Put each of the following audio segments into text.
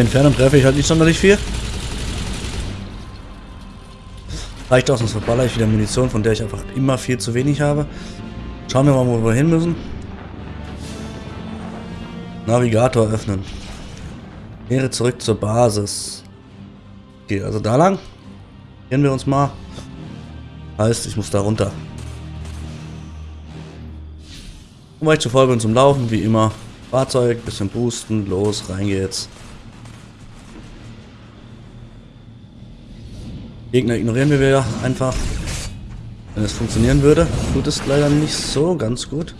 Die Entfernung treffe ich halt nicht sonderlich viel. Reicht auch, sonst verballer ich wieder Munition, von der ich einfach immer viel zu wenig habe. Schauen wir mal, wo wir hin müssen. Navigator öffnen. Kehre zurück zur Basis. Okay, also da lang. Gehen wir uns mal. Heißt, ich muss da runter. Weil ich zu bin zum Laufen, wie immer. Fahrzeug, bisschen boosten, los, rein geht's. Gegner ignorieren wir ja einfach. Wenn es funktionieren würde, tut es leider nicht so ganz gut.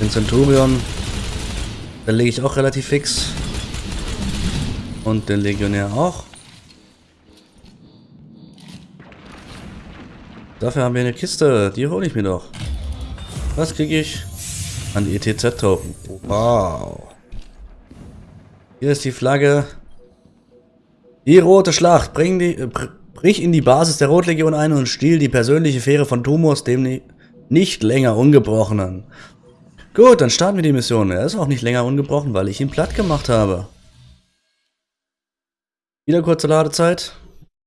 Den Centurion, da lege ich auch relativ fix. Und den Legionär auch. Dafür haben wir eine Kiste. Die hole ich mir doch. Was kriege ich? An die ETZ-Token. Wow. Hier ist die Flagge. Die rote Schlacht. Bring die, äh, brich in die Basis der Rotlegion ein und stiehl die persönliche Fähre von Tumos, dem nicht länger ungebrochenen. Gut, dann starten wir die Mission. Er ist auch nicht länger ungebrochen, weil ich ihn platt gemacht habe. Wieder kurze Ladezeit.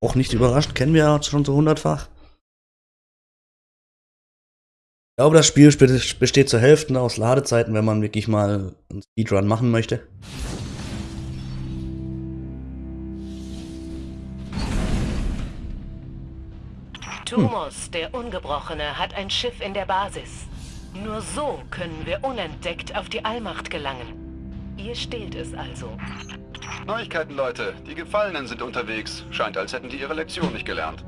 Auch nicht überraschend, kennen wir ja schon so hundertfach. Ich glaube, das Spiel besteht zur Hälfte aus Ladezeiten, wenn man wirklich mal einen Speedrun machen möchte. Tumos, der Ungebrochene, hat ein Schiff in der Basis. Nur so können wir unentdeckt auf die Allmacht gelangen. Ihr stehlt es also. Neuigkeiten, Leute. Die Gefallenen sind unterwegs. Scheint, als hätten die ihre Lektion nicht gelernt.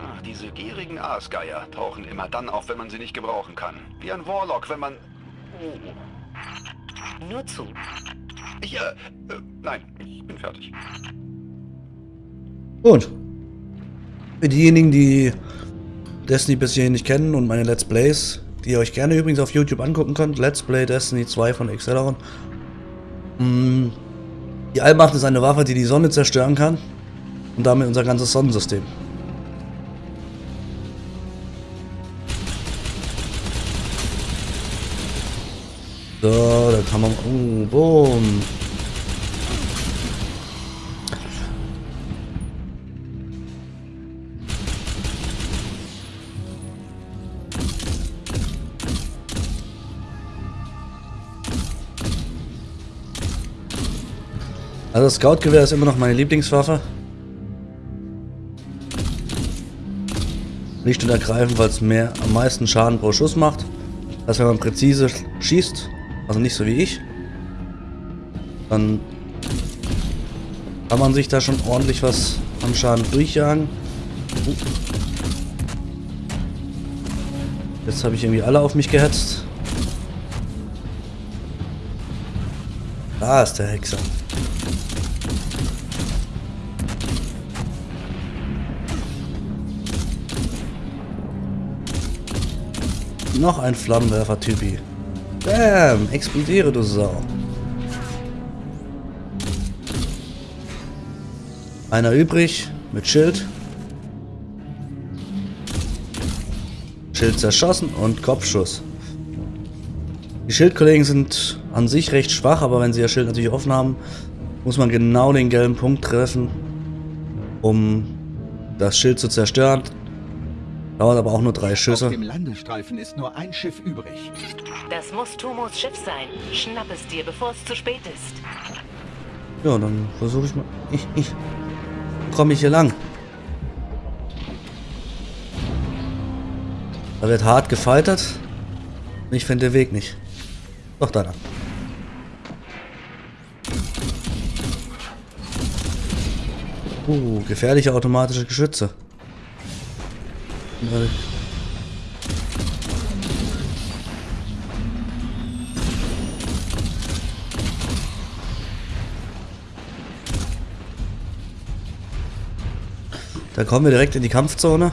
Ach, diese gierigen Aasgeier tauchen immer dann auf, wenn man sie nicht gebrauchen kann. Wie ein Warlock, wenn man... Oh. Nur zu. Ich, äh, äh, nein, ich bin fertig. Gut. Für diejenigen, die Destiny bis hierhin nicht kennen und meine Let's Plays, die ihr euch gerne übrigens auf YouTube angucken könnt, Let's Play Destiny 2 von Acceleron. Mm, die Allmacht ist eine Waffe, die die Sonne zerstören kann und damit unser ganzes Sonnensystem. So, da kann man... Oh, boom. Also Scout-Gewehr ist immer noch meine Lieblingswaffe. Nicht und ergreifend, weil es mehr am meisten Schaden pro Schuss macht. Dass wenn man präzise schießt, also nicht so wie ich. Dann kann man sich da schon ordentlich was am Schaden durchjagen. Uh. Jetzt habe ich irgendwie alle auf mich gehetzt. Da ist der Hexer. Noch ein Flammenwerfer-Typi. Bam! Explodiere, du Sau. Einer übrig mit Schild. Schild zerschossen und Kopfschuss. Die Schildkollegen sind an sich recht schwach, aber wenn sie ihr Schild natürlich offen haben, muss man genau den gelben Punkt treffen, um das Schild zu zerstören. Dauert aber auch nur drei Schüsse. Auf dem Landestreifen ist nur ein Schiff übrig. Das muss Tumos Schiff sein. Schnapp es dir, bevor es zu spät ist. Ja, dann versuche ich mal. Ich, ich. Komme ich hier lang? Da wird hart gefaltet. Ich finde den Weg nicht. Doch, da lang. Uh, gefährliche automatische Geschütze. Da kommen wir direkt in die Kampfzone.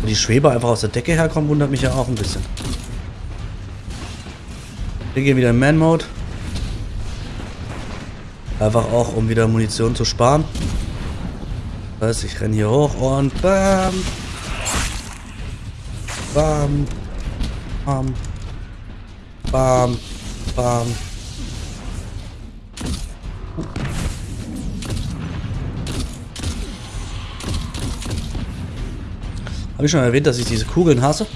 Wo die Schweber einfach aus der Decke herkommen, wundert mich ja auch ein bisschen. Wir gehen wieder in Man-Mode. Einfach auch, um wieder Munition zu sparen. Das heißt, ich renne hier hoch und bam. Bam. Bam. Bam. Bam. Habe ich schon erwähnt, dass ich diese Kugeln hasse?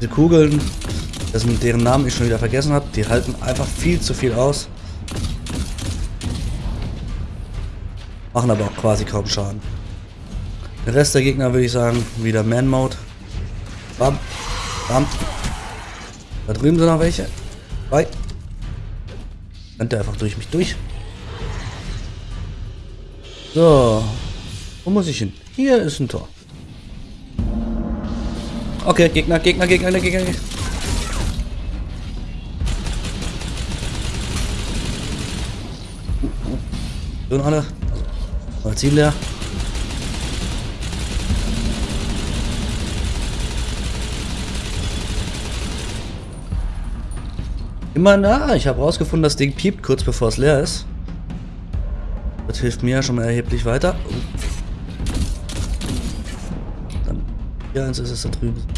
Diese Kugeln, dessen, deren Namen ich schon wieder vergessen habe, die halten einfach viel zu viel aus. Machen aber auch quasi kaum Schaden. Der Rest der Gegner würde ich sagen, wieder Man-Mode. Bam. Bam. Da drüben sind noch welche. Bei. Rennt der einfach durch mich durch. So. Wo muss ich hin? Hier ist ein Tor. Okay, Gegner, Gegner, Gegner, Gegner, Gegner. Sind alle. Magazin leer. Immer nah. Ich habe rausgefunden, das Ding piept kurz bevor es leer ist. Das hilft mir ja schon mal erheblich weiter. Oh. Dann hier eins ist es da drüben.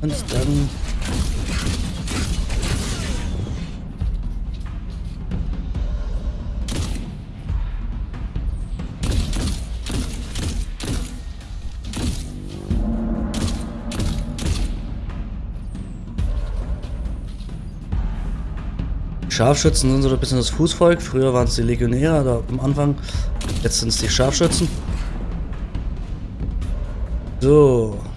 Und dann Scharfschützen sind so ein bisschen das Fußvolk. Früher waren es die Legionäre, da am Anfang. Jetzt sind es die Scharfschützen. So.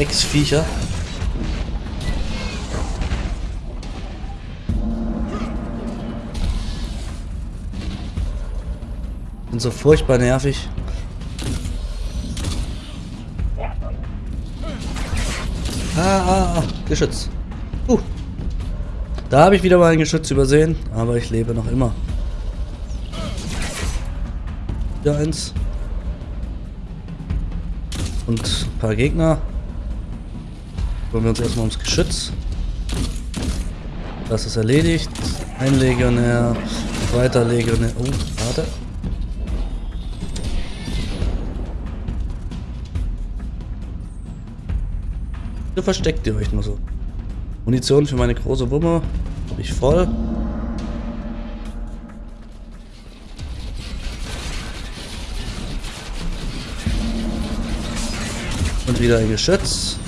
Drecksviecher. Sind so furchtbar nervig. Ah, ah, ah, Geschütz. Uh. Da habe ich wieder mal ein Geschütz übersehen, aber ich lebe noch immer. Wieder eins. Und ein paar Gegner. Kümmern wir uns erstmal ums Geschütz. Das ist erledigt. Ein Legionär, zweiter Legionär. Oh, warte. Wieso versteckt ihr euch nur so? Munition für meine große Wumme. Habe ich voll. Und wieder ein Geschütz.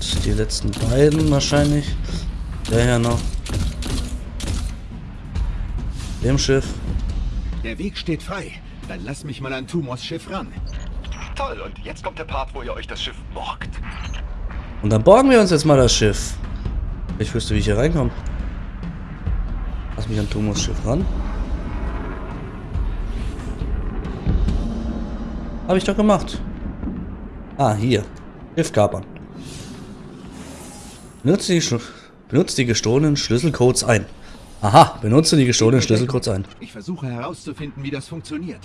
Und die letzten beiden wahrscheinlich. Der hier noch. Dem Schiff. Der Weg steht frei. Dann lass mich mal an Tumors Schiff ran. Toll, und jetzt kommt der Part, wo ihr euch das Schiff borgt. Und dann borgen wir uns jetzt mal das Schiff. Ich wüsste, wie ich hier reinkomme. Lass mich an Thomas Schiff ran. Habe ich doch gemacht. Ah, hier. Schiff kapern. Benutze die, benutze die gestohlenen Schlüsselcodes ein. Aha, benutze die gestohlenen Schlüsselcodes ein. Ich versuche herauszufinden, wie das funktioniert.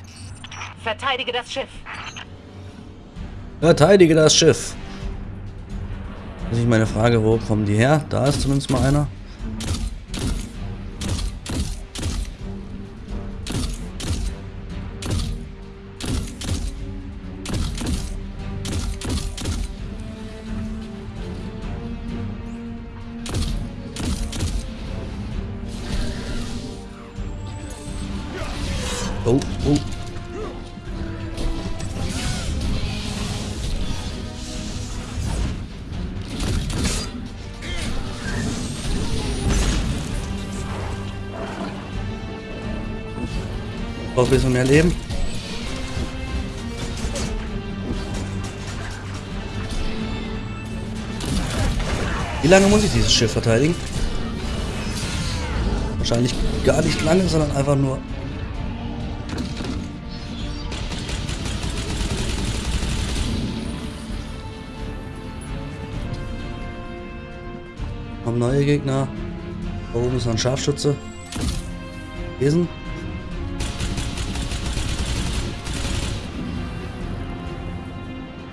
Verteidige das Schiff. Verteidige das Schiff. Das ist meine Frage, wo kommen die her? Da ist zumindest mal einer. Braucht ein bisschen mehr Leben. Wie lange muss ich dieses Schiff verteidigen? Wahrscheinlich gar nicht lange, sondern einfach nur... Kommen neue Gegner. Da oben ist noch ein Scharfschütze. Lesen.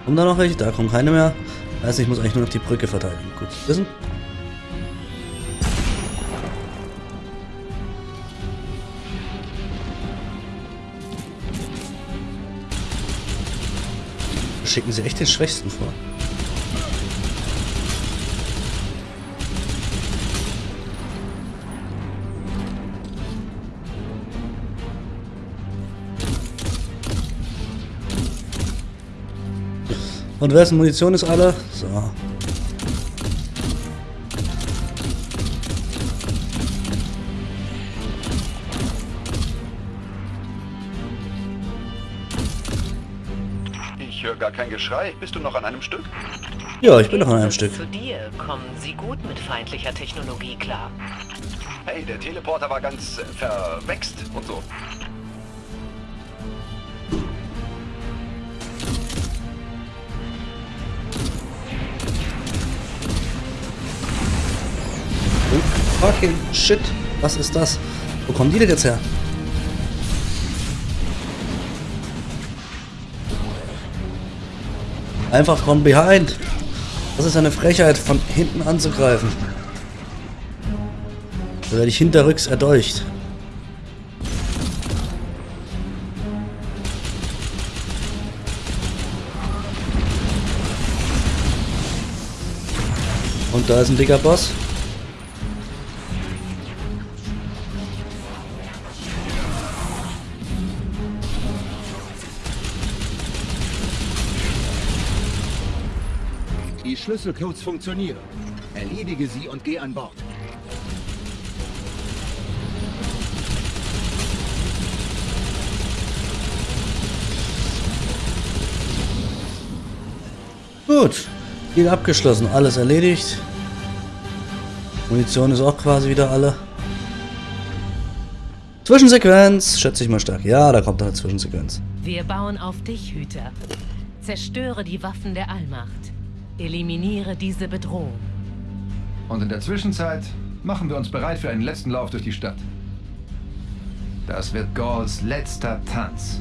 Kommen da noch welche? Da kommen keine mehr. Heißt, ich muss eigentlich nur noch die Brücke verteidigen. Gut, wissen. Schicken sie echt den Schwächsten vor. Und wessen Munition ist alle? So. Ich höre gar kein Geschrei. Bist du noch an einem Stück? Ja, ich bin noch an einem Stück. Zu dir kommen sie gut mit feindlicher Technologie klar. Hey, der Teleporter war ganz äh, verwächst und so. Fucking shit. Was ist das? Wo kommen die denn jetzt her? Einfach from behind. Das ist eine Frechheit, von hinten anzugreifen. Da werde ich hinterrücks erdolcht. Und da ist ein dicker Boss. Die Schlüsselcodes funktionieren. Erledige sie und geh an Bord. Gut. Ziel abgeschlossen. Alles erledigt. Munition ist auch quasi wieder alle. Zwischensequenz. Schätze ich mal stark. Ja, da kommt eine Zwischensequenz. Wir bauen auf dich, Hüter. Zerstöre die Waffen der Allmacht. Eliminiere diese Bedrohung. Und in der Zwischenzeit machen wir uns bereit für einen letzten Lauf durch die Stadt. Das wird Gauls letzter Tanz.